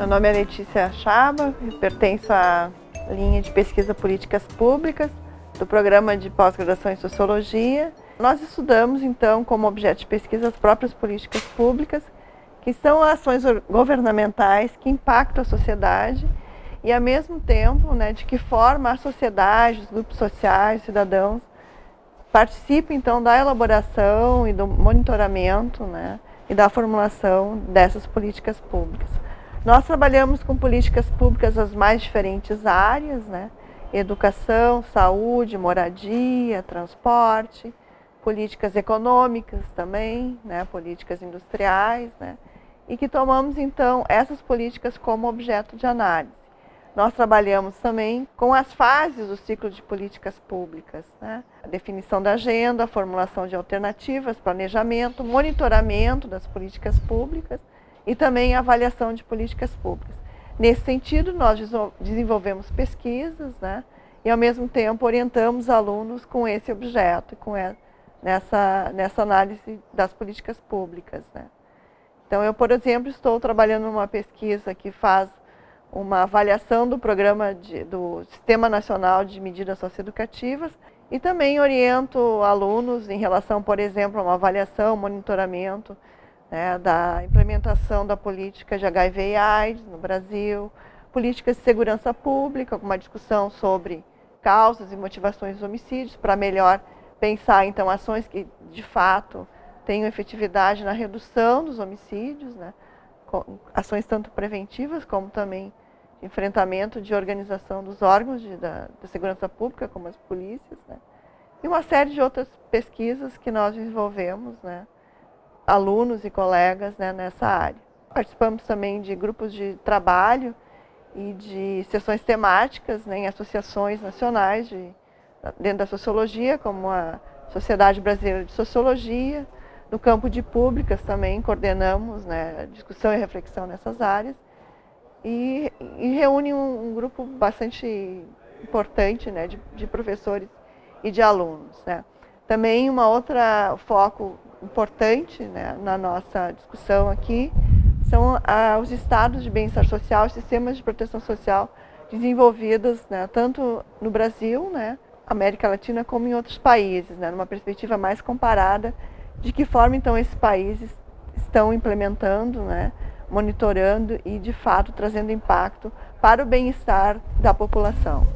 Meu nome é Letícia Chaba, pertenço à linha de pesquisa políticas públicas do programa de pós-graduação em Sociologia. Nós estudamos, então, como objeto de pesquisa as próprias políticas públicas, que são ações governamentais que impactam a sociedade e, ao mesmo tempo, né, de que forma a sociedade, os grupos sociais, cidadãos, participam, então, da elaboração e do monitoramento né, e da formulação dessas políticas públicas. Nós trabalhamos com políticas públicas das mais diferentes áreas, né? educação, saúde, moradia, transporte, políticas econômicas também, né? políticas industriais, né? e que tomamos então essas políticas como objeto de análise. Nós trabalhamos também com as fases do ciclo de políticas públicas, né? a definição da agenda, a formulação de alternativas, planejamento, monitoramento das políticas públicas, e também avaliação de políticas públicas. Nesse sentido, nós desenvolvemos pesquisas né, e, ao mesmo tempo, orientamos alunos com esse objeto, com nessa, nessa análise das políticas públicas. Né. Então, eu, por exemplo, estou trabalhando numa pesquisa que faz uma avaliação do programa de, do Sistema Nacional de Medidas Socioeducativas e também oriento alunos em relação, por exemplo, a uma avaliação, monitoramento né, da implementação da política de HIV e AIDS no Brasil, políticas de segurança pública, uma discussão sobre causas e motivações dos homicídios, para melhor pensar então ações que de fato tenham efetividade na redução dos homicídios, né, ações tanto preventivas como também de enfrentamento de organização dos órgãos de, da, da, segurança pública, como as polícias, né, e uma série de outras pesquisas que nós desenvolvemos, né, alunos e colegas né, nessa área. Participamos também de grupos de trabalho e de sessões temáticas né, em associações nacionais de, dentro da sociologia, como a Sociedade Brasileira de Sociologia, no campo de públicas também coordenamos né, discussão e reflexão nessas áreas e, e reúne um, um, grupo bastante importante né, de, de, professores e de alunos. Né. Também uma outra foco importante né, na nossa discussão aqui são ah, os estados de bem-estar social, sistemas de proteção social desenvolvidos né, tanto no Brasil, né, América Latina, como em outros países, né, numa perspectiva mais comparada de que forma então esses países estão implementando, né, monitorando e de fato trazendo impacto para o bem-estar da população.